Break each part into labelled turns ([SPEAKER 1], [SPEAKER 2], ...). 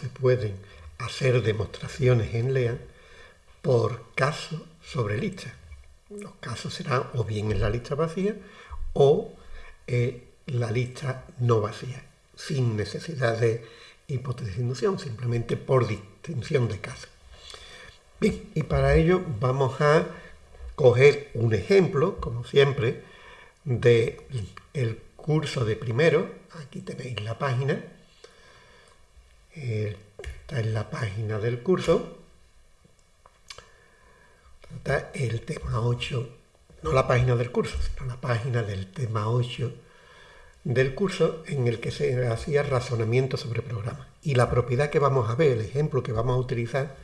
[SPEAKER 1] se pueden hacer demostraciones en LEAN por casos sobre lista. Los casos serán o bien en la lista vacía o en la lista no vacía, sin necesidad de hipótesis de inducción, simplemente por distinción de casos. Bien, y para ello vamos a coger un ejemplo, como siempre, del el curso de primero. Aquí tenéis la página está en la página del curso, está el tema 8, no la página del curso, sino la página del tema 8 del curso en el que se hacía razonamiento sobre programas. Y la propiedad que vamos a ver, el ejemplo que vamos a utilizar,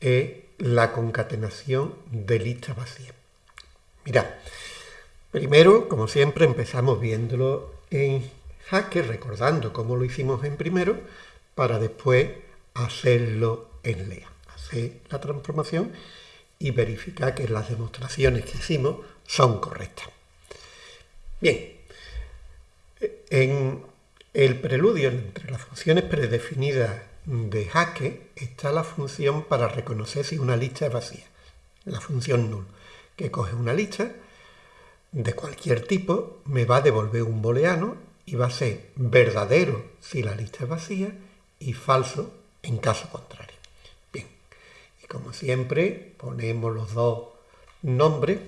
[SPEAKER 1] es la concatenación de lista vacía. Mirad, primero, como siempre, empezamos viéndolo en Hacker, recordando cómo lo hicimos en primero, para después hacerlo en LEA. Hacer la transformación y verificar que las demostraciones que hicimos son correctas. Bien, en el preludio entre las funciones predefinidas de Hacker está la función para reconocer si una lista es vacía, la función null, que coge una lista de cualquier tipo, me va a devolver un booleano y va a ser verdadero si la lista es vacía y falso en caso contrario. Bien, y como siempre ponemos los dos nombres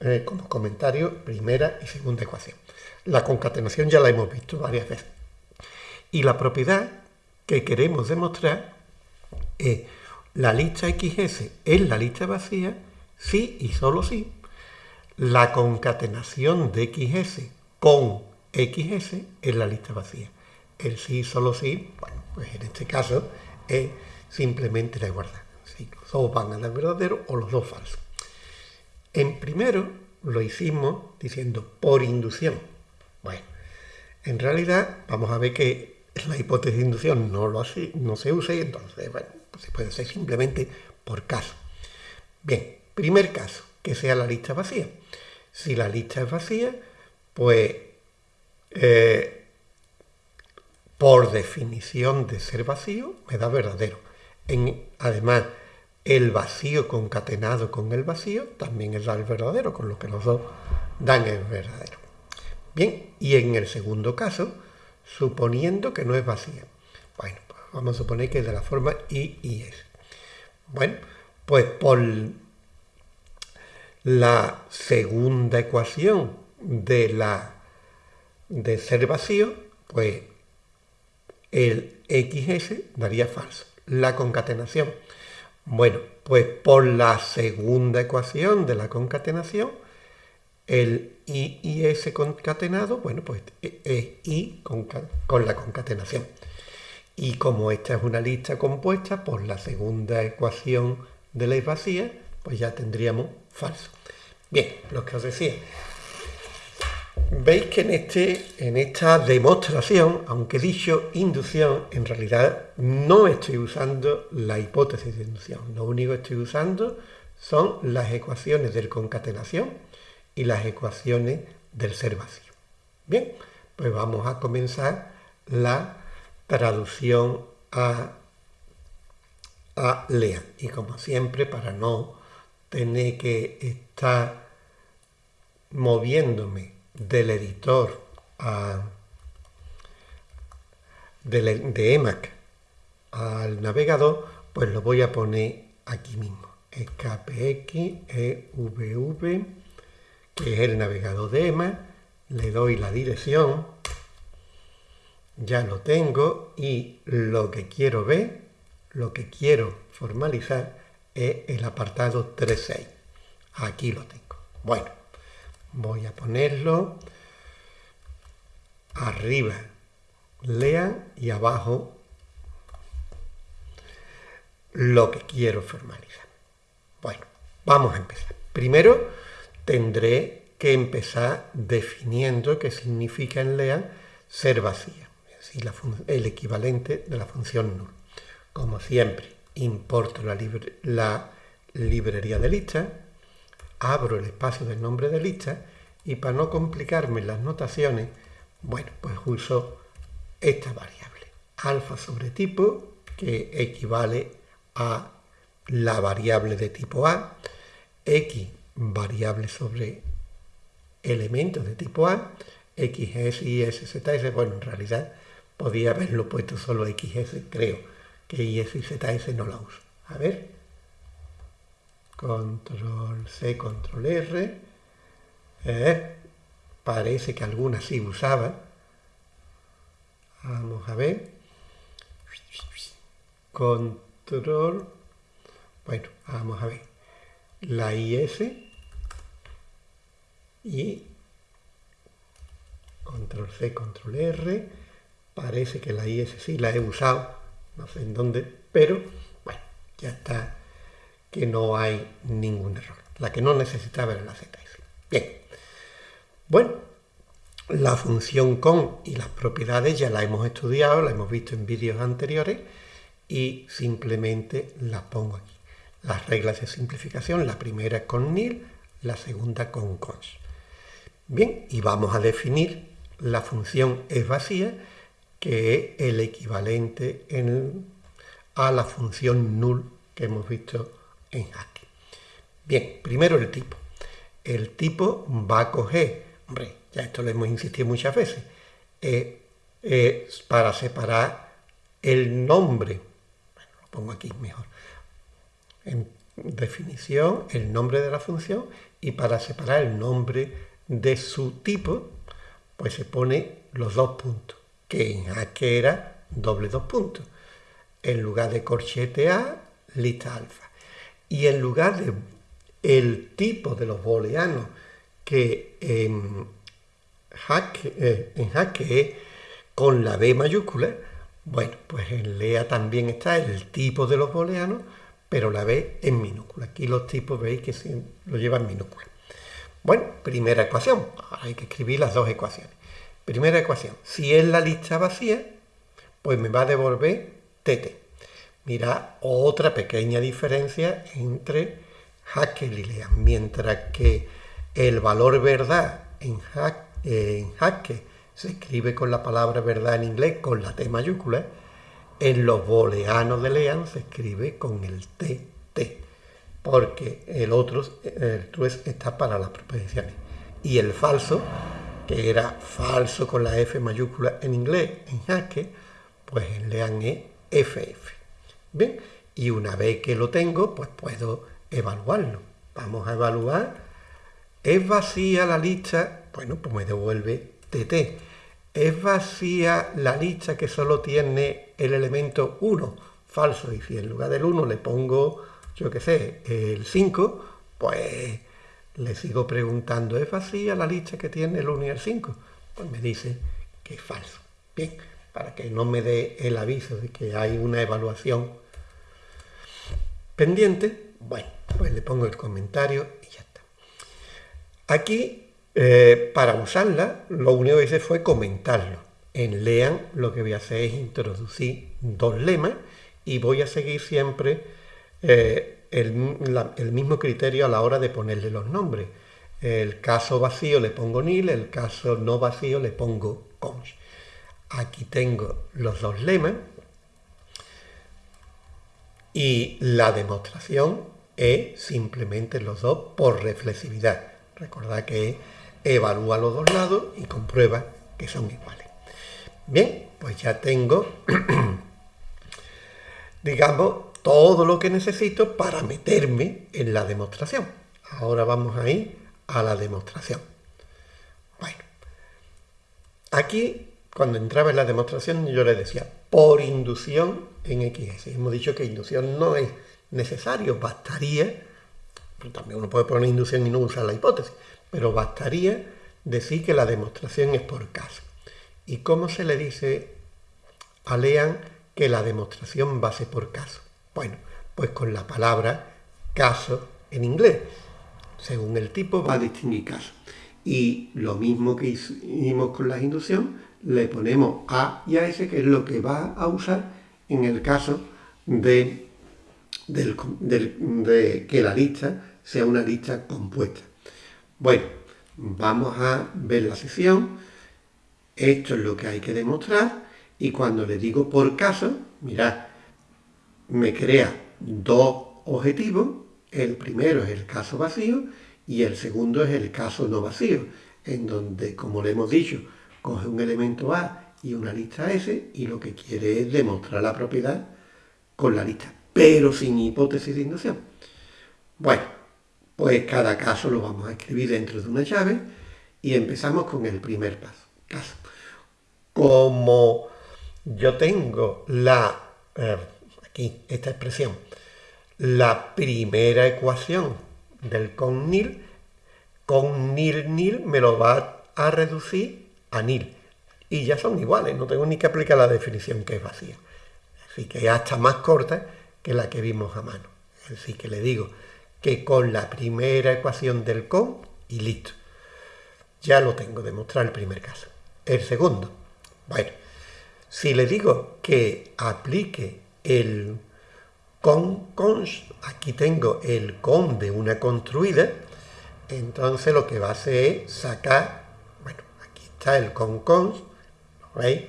[SPEAKER 1] eh, como comentario, primera y segunda ecuación. La concatenación ya la hemos visto varias veces. Y la propiedad que queremos demostrar es la lista XS es la lista vacía si y solo si la concatenación de XS con XS es la lista vacía el sí, solo sí, bueno, pues en este caso es simplemente la igualdad. Si los dos van a dar verdadero o los dos falsos. En primero lo hicimos diciendo por inducción. Bueno, en realidad vamos a ver que la hipótesis de inducción no, lo hace, no se usa y entonces, bueno, pues se puede hacer simplemente por caso. Bien, primer caso, que sea la lista vacía. Si la lista es vacía, pues eh, por definición de ser vacío, me da verdadero. En, además, el vacío concatenado con el vacío también es el verdadero, con lo que los dos dan el verdadero. Bien, y en el segundo caso, suponiendo que no es vacía. Bueno, pues vamos a suponer que es de la forma I y S. Bueno, pues por la segunda ecuación de la de ser vacío, pues el XS daría falso. La concatenación. Bueno, pues por la segunda ecuación de la concatenación, el I y S concatenado, bueno, pues es I con, la concatenación. Y como esta es una lista compuesta por la segunda ecuación de la vacía, pues ya tendríamos falso. Bien, lo que os decía, Veis que en, este, en esta demostración, aunque he dicho inducción, en realidad no estoy usando la hipótesis de inducción. Lo único que estoy usando son las ecuaciones de concatenación y las ecuaciones del ser vacío. Bien, pues vamos a comenzar la traducción a, a LEA. Y como siempre, para no tener que estar moviéndome del editor de, EMAC al navegador, pues lo voy a poner aquí mismo. KPX EVV, que es el navegador de EMAC, le doy la dirección, ya lo tengo y lo que quiero ver, lo que quiero formalizar es el apartado 3.6. Aquí lo tengo. Bueno, voy a ponerlo arriba lean y abajo lo que quiero formalizar. Bueno, vamos a empezar. Primero tendré que empezar definiendo qué significa en lean ser vacía, es decir, el equivalente de la función null. Como siempre, importo la, la librería de lista abro el espacio del nombre de lista y para no complicarme las notaciones, bueno, pues uso esta variable. alfa sobre tipo, que equivale a la variable de tipo A, x variable sobre elementos de tipo A, xs y sz, bueno, en realidad podía haberlo puesto solo xs, creo que is y zs no la uso. A ver, control C, control R, eh, parece que algunas sí usaban, vamos a ver, control, bueno, vamos a ver, la IS y control C, control R, parece que la IS sí la he usado, no sé en dónde, pero bueno, ya está que no hay ningún error. La que no necesitaba era la ZS. Bien, bueno, la función con y las propiedades ya la hemos estudiado, la hemos visto en vídeos anteriores y simplemente las pongo aquí. Las reglas de simplificación, la primera con nil, la segunda con cons. Bien, y vamos a definir la función es vacía, que es el equivalente a la función null que hemos visto en Haskell. Bien, primero el tipo. El tipo va a coger, hombre, ya esto lo hemos insistido muchas veces, para separar el nombre, bueno, lo pongo aquí mejor, en definición, el nombre de la función, y para separar el nombre de su tipo, pues se pone los dos puntos, que en Haskell era doble dos puntos. En lugar de corchete A, lista alfa. Y en lugar de el tipo de los booleanos que en Haskell, eh, es con la B mayúscula, bueno, pues en LEA también está el tipo de los booleanos, pero la B en minúscula. Aquí los tipos veis que lo llevan minúscula. Bueno, primera ecuación. Ahora hay que escribir las dos ecuaciones. Primera ecuación. Si es la lista vacía, pues me va a devolver TT. Mira, otra pequeña diferencia entre Haskell y Lea. Mientras que el valor verdad en, Haskell se escribe con la palabra verdad en inglés con la T mayúscula, en los booleanos de Lean se escribe con el TT porque el otro, el true está para las proposiciones. Y el falso, que era falso con la F mayúscula en inglés, en Haskell, pues en Lean es FF. Bien, y una vez que lo tengo, pues puedo evaluarlo. Vamos a evaluar. ¿Es vacía la lista? Bueno, pues me devuelve TT. ¿Es vacía la lista que solo tiene el elemento 1? Falso. Y si en lugar del 1 le pongo yo qué sé, el 5, pues le sigo preguntando, ¿es vacía la lista que tiene el 1 y el 5? Pues me dice que es falso. Bien, para que no me dé el aviso de que hay una evaluación pendiente, bueno, pues le pongo el comentario y ya está. Aquí, eh, para usarla, lo único que hice fue comentarlo. En Lean lo que voy a hacer es introducir dos lemas y voy a seguir siempre eh, el, mismo criterio a la hora de ponerle los nombres. El caso vacío le pongo nil, el caso no vacío le pongo cons. Aquí tengo los dos lemas y la demostración es simplemente los dos por reflexividad. Recordad que evalúa los dos lados y comprueba que son iguales. Bien, pues ya tengo, digamos, todo lo que necesito para meterme en la demostración. Ahora vamos a ir a la demostración. Bueno, aquí cuando entraba en la demostración yo le decía por inducción en XS. Hemos dicho que inducción no es necesario, bastaría, también uno puede poner inducción y no usar la hipótesis, pero bastaría decir que la demostración es por caso. ¿Y cómo se le dice a Lean que la demostración va a ser por caso? Bueno, pues con la palabra caso en inglés. Según el tipo va a distinguir caso. Y lo mismo que hicimos con la inducción, le ponemos A y a S, que es lo que va a usar en el caso de, de que la lista sea una lista compuesta. Bueno, vamos a ver la sección. Esto es lo que hay que demostrar Y cuando le digo por caso, mirad, me crea dos objetivos. El primero es el caso vacío y el segundo es el caso no vacío, en donde, como le hemos dicho, coge un elemento A y una lista S y lo que quiere es demostrar la propiedad con la lista, pero sin hipótesis de inducción. Bueno, pues cada caso lo vamos a escribir dentro de una llave y empezamos con el primer paso. Caso. Como yo tengo la, eh, aquí, esta expresión, la primera ecuación del con nil, con nil nil me lo va a reducir a nil. Y ya son iguales, no tengo ni que aplicar la definición que es vacía. Así que es hasta más corta que la que vimos a mano. Así que le digo que con la primera ecuación del con y listo. Ya lo tengo, demostrar el primer caso. El segundo, bueno, si le digo que aplique el con const, aquí tengo el con de una construida, entonces lo que va a hacer es sacar, el con const, ¿veis?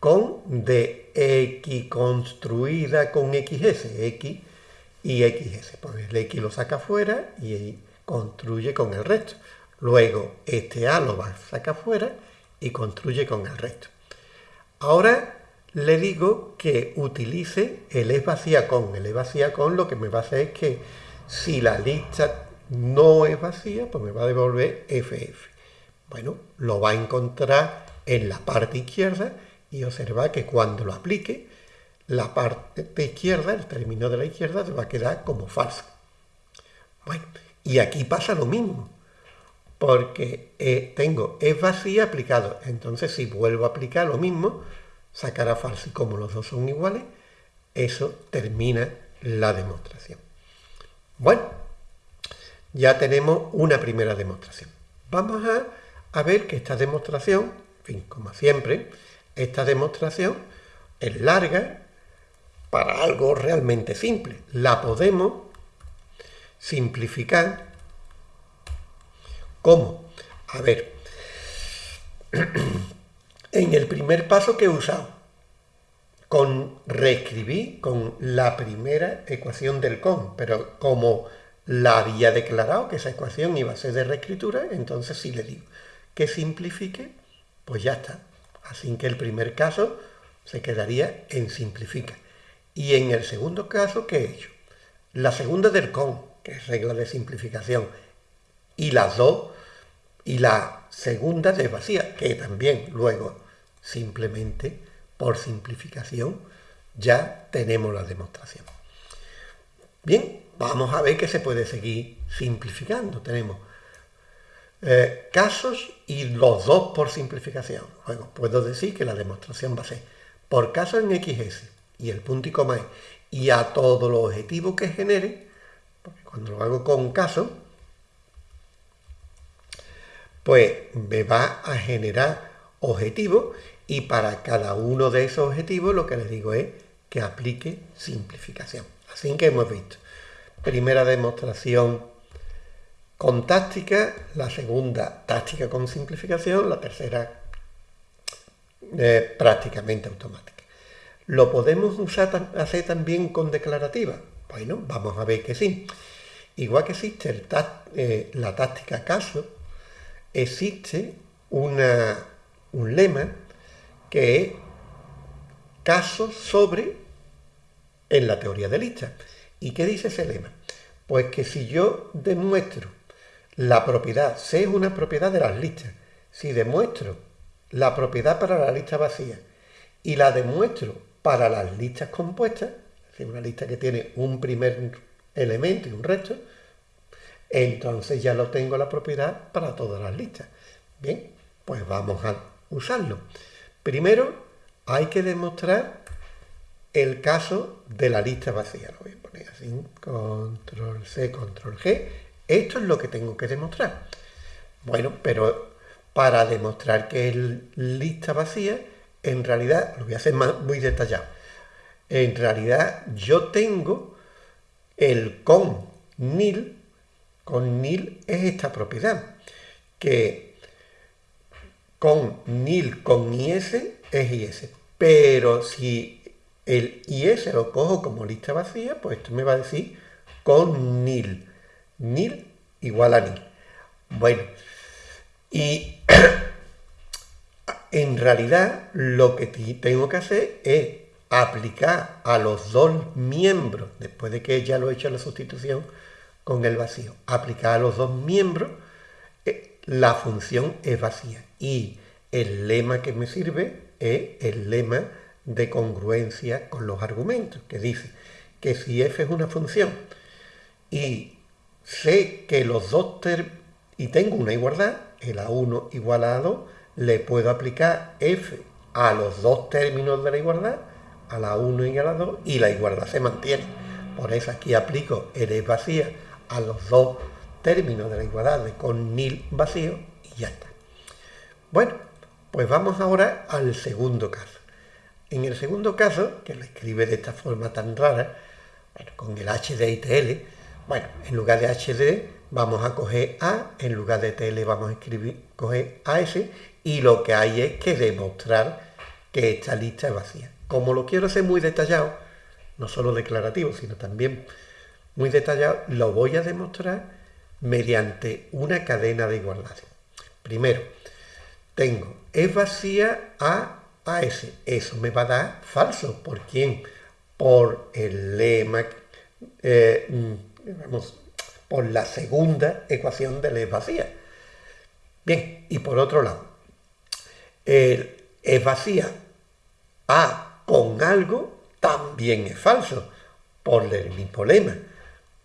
[SPEAKER 1] Con de x construida con xs, x y xs. Pues el x lo saca fuera y construye con el resto. Luego este A lo va a sacar fuera y construye con el resto. Ahora le digo que utilice el es vacía con. El es vacía con lo que me va a hacer es que si la lista no es vacía, pues me va a devolver FF. Bueno, lo va a encontrar en la parte izquierda y observa que cuando lo aplique, la parte izquierda, el término de la izquierda, va a quedar como falso. Bueno, y aquí pasa lo mismo porque eh, tengo es vacía aplicado. Entonces, si vuelvo a aplicar lo mismo, sacará falso. Y como los dos son iguales, eso termina la demostración. Bueno, ya tenemos una primera demostración. Vamos a, a ver que esta demostración, en fin, como siempre, esta demostración es larga para algo realmente simple. La podemos simplificar ¿Cómo? A ver, en el primer paso que he usado, con reescribí con la primera ecuación del con, pero como la había declarado que esa ecuación iba a ser de reescritura, entonces si le digo que simplifique, pues ya está. Así que el primer caso se quedaría en simplifica. Y en el segundo caso, ¿qué he hecho? La segunda del con, que es regla de simplificación, y las dos, y la segunda de vacía, que también luego simplemente por simplificación ya tenemos la demostración. Bien, vamos a ver que se puede seguir simplificando. Tenemos eh, casos y los dos por simplificación. Luego puedo decir que la demostración va a ser por caso en XS y el punto y coma es y a todo los objetivos que genere, porque cuando lo hago con caso, pues me va a generar objetivos y para cada uno de esos objetivos lo que les digo es que aplique simplificación. Así que hemos visto primera demostración con táctica, la segunda táctica con simplificación, la tercera eh, prácticamente automática. ¿Lo podemos usar hacer también con declarativa? Bueno, vamos a ver que sí. Igual que existe eh, la táctica caso, existe una, un lema que es caso sobre en la teoría de listas. ¿Y qué dice ese lema? Pues que si yo demuestro la propiedad, C es una propiedad de las listas, si demuestro la propiedad para la lista vacía y la demuestro para las listas compuestas, es decir, una lista que tiene un primer elemento y un resto, entonces ya lo tengo la propiedad para todas las listas. Bien, pues vamos a usarlo. Primero hay que demostrar el caso de la lista vacía. Lo voy a poner así, control C, control G. Esto es lo que tengo que demostrar. Bueno, pero para demostrar que es lista vacía, en realidad, lo voy a hacer muy detallado, en realidad yo tengo el con nil con nil es esta propiedad, que con nil con is es is. Pero si el IS lo cojo como lista vacía, pues esto me va a decir con nil. Nil igual a nil. Bueno, y en realidad lo que tengo que hacer es aplicar a los dos miembros, después de que ya lo he hecho la sustitución con el vacío, aplicar a los dos miembros, eh, la función es vacía. Y el lema que me sirve es el lema de congruencia con los argumentos, que dice que si f es una función y sé que los dos y tengo una igualdad, el a1 igual a a2, le puedo aplicar f a los dos términos de la igualdad, a la 1 y a la 2, y la igualdad se mantiene. Por eso aquí aplico el es vacía a los dos términos de la igualdad de con nil vacío y ya está. Bueno, pues vamos ahora al segundo caso. En el segundo caso, que lo escribe de esta forma tan rara, con el y TL, bueno, en lugar de HD vamos a coger A, en lugar de TL vamos a escribir, coger AS, y lo que hay es que demostrar que esta lista es vacía. Como lo quiero hacer muy detallado, no solo declarativo, sino también muy detallado, lo voy a demostrar mediante una cadena de igualdades. Primero, tengo es vacía A a S. Eso me va a dar falso. ¿Por quién? Por el lema, eh, por la segunda ecuación de la es vacía. Bien, y por otro lado, el es vacía A con algo también es falso, por el mismo lema,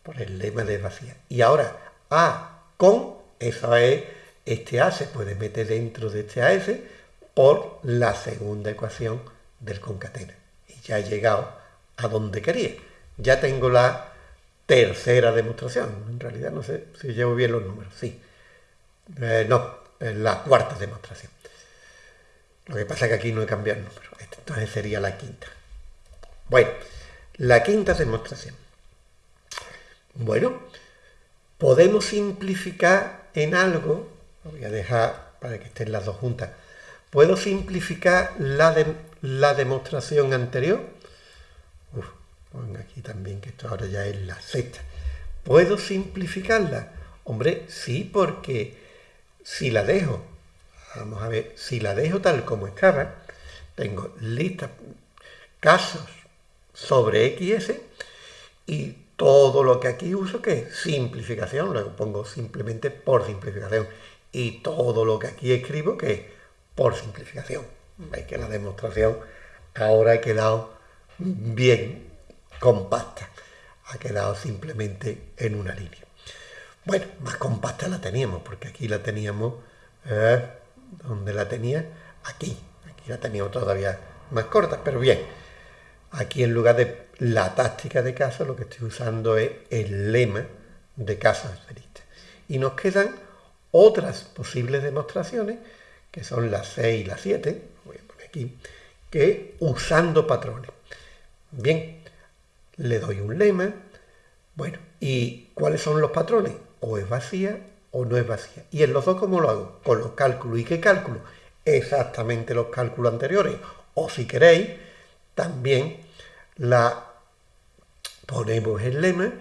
[SPEAKER 1] por el lema de vacía. Y ahora A con, esa es, este A se puede meter dentro de este AS por la segunda ecuación del concatena. Y ya he llegado a donde quería. Ya tengo la tercera demostración. En realidad no sé si llevo bien los números. Sí. Eh, no, la cuarta demostración. Lo que pasa es que aquí no he cambiado el número. Entonces sería la quinta. Bueno, la quinta demostración. Bueno, podemos simplificar en algo, lo voy a dejar para que estén las dos juntas, ¿puedo simplificar la demostración anterior? Pongo aquí también que esto ahora ya es la sexta. ¿Puedo simplificarla? Hombre, sí, porque si la dejo, vamos a ver, si la dejo tal como estaba, tengo lista casos sobre XS y todo lo que aquí uso que es simplificación, luego pongo simplemente por simplificación y todo lo que aquí escribo que es por simplificación. Veis que la demostración ahora ha quedado bien compacta, ha quedado simplemente en una línea. Bueno, más compacta la teníamos, porque aquí la teníamos, eh, donde la tenía? Aquí, aquí la teníamos todavía más corta, pero bien, Aquí en lugar de la táctica de caso, lo que estoy usando es el lema de casos esferistas. Y nos quedan otras posibles demostraciones, que son las 6 y las 7, voy a poner aquí, que usando patrones. Bien, le doy un lema, bueno, ¿y cuáles son los patrones? O es vacía o no es vacía. ¿Y en los dos cómo lo hago? Con los cálculos. ¿Y qué cálculos? Exactamente los cálculos anteriores. O si queréis, también la ponemos el lema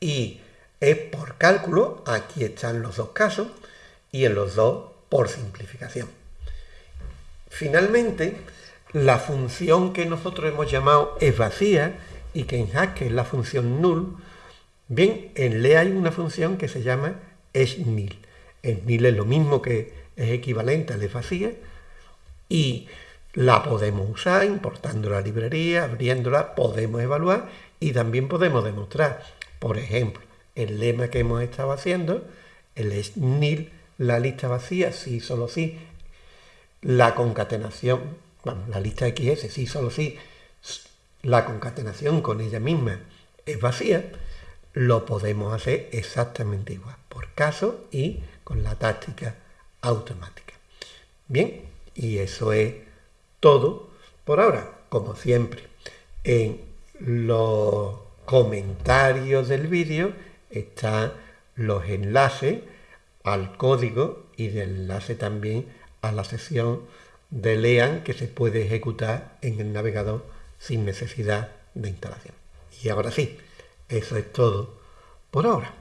[SPEAKER 1] y es por cálculo, aquí están los dos casos, y en los dos por simplificación. Finalmente, la función que nosotros hemos llamado es vacía y que en Haskell es la función null, bien, en le hay una función que se llama es nil. Es es lo mismo que es equivalente a es vacía y la podemos usar importando la librería, abriéndola, podemos evaluar y también podemos demostrar. Por ejemplo, el lema que hemos estado haciendo, el es la lista vacía, sí, solo sí, la concatenación, bueno, la lista XS, sí, solo sí, la concatenación con ella misma es vacía, lo podemos hacer exactamente igual, por caso y con la táctica automática. Bien, y eso es todo por ahora, como siempre. En los comentarios del vídeo están los enlaces al código y de enlace también a la sesión de Lean que se puede ejecutar en el navegador sin necesidad de instalación. Y ahora sí, eso es todo por ahora.